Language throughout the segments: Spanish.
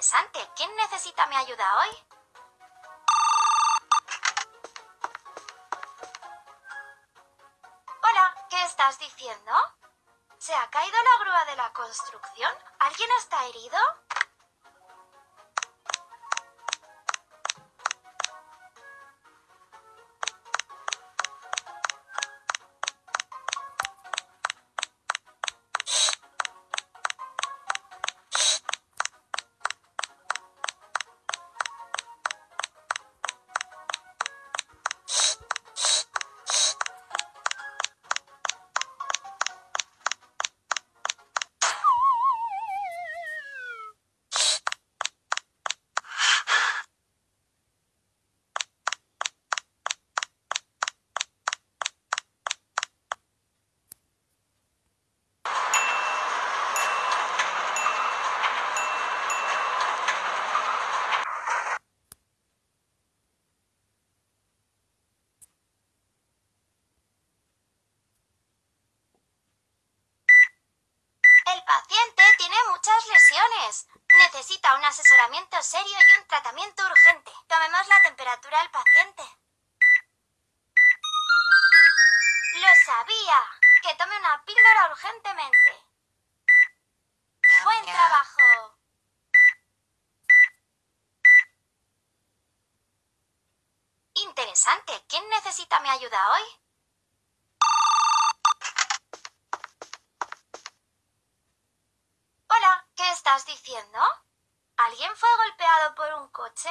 Interesante. ¿Quién necesita mi ayuda hoy? Hola, ¿qué estás diciendo? ¿Se ha caído la grúa de la construcción? ¿Alguien está herido? Muchas lesiones. Necesita un asesoramiento serio y un tratamiento urgente. Tomemos la temperatura al paciente. Lo sabía. Que tome una píldora urgentemente. Buen trabajo. Interesante. ¿Quién necesita mi ayuda hoy? Hola, ¿qué estás diciendo? ¿Alguien fue golpeado por un coche?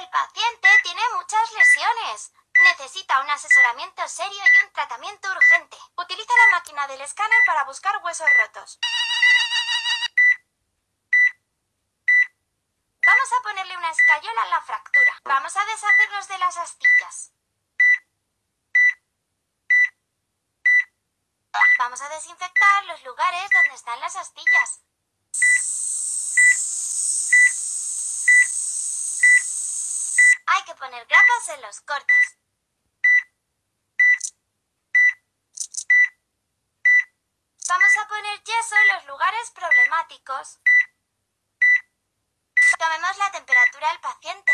El paciente tiene muchas lesiones. Necesita un asesoramiento serio y un tratamiento urgente. Utiliza la máquina del escáner para buscar huesos rotos. Vamos a ponerle una escayola en la fractura. Vamos a deshacernos de las astillas. Vamos a desinfectar los lugares donde están las astillas. Hay que poner grapas en los cortes. Vamos a poner yeso en los Tomemos la temperatura al paciente.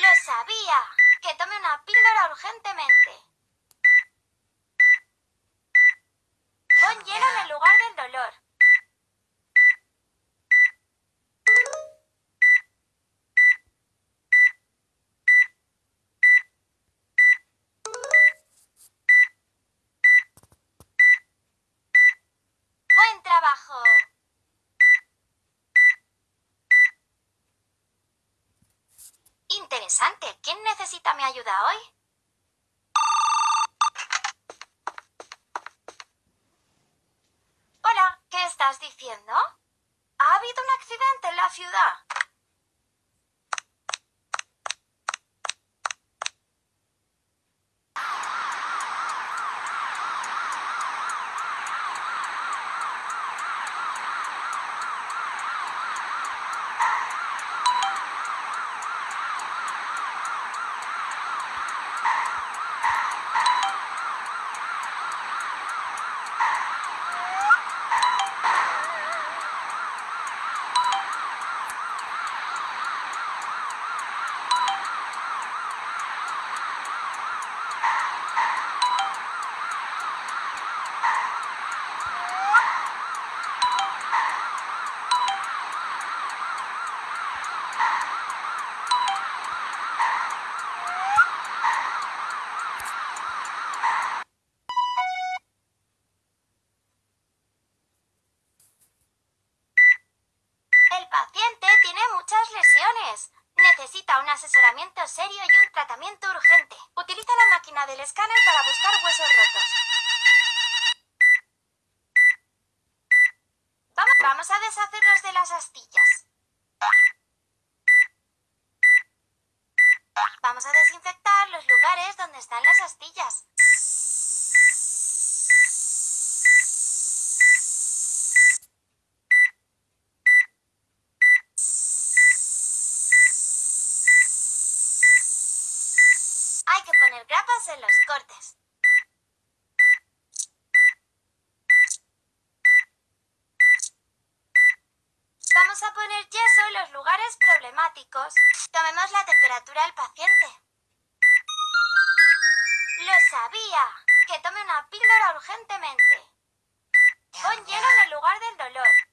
Lo sabía. Que tome una píldora urgentemente. Pon hielo en el lugar del dolor. Buen trabajo. Interesante. ¿Quién necesita mi ayuda hoy? Hola, ¿qué estás diciendo? ¿Ha habido un accidente en la ciudad? Asesoramiento serio y un tratamiento urgente. Utiliza la máquina del escáner para buscar huesos rotos. Vamos, a deshacernos de las astillas. Vamos a desinfectar los lugares donde están las astillas. Hay que poner grapas los cortes. Vamos a poner yeso en los lugares problemáticos. Tomemos la temperatura al paciente. ¡Lo sabía! Que tome una píldora urgentemente. Pon hielo en el lugar del dolor.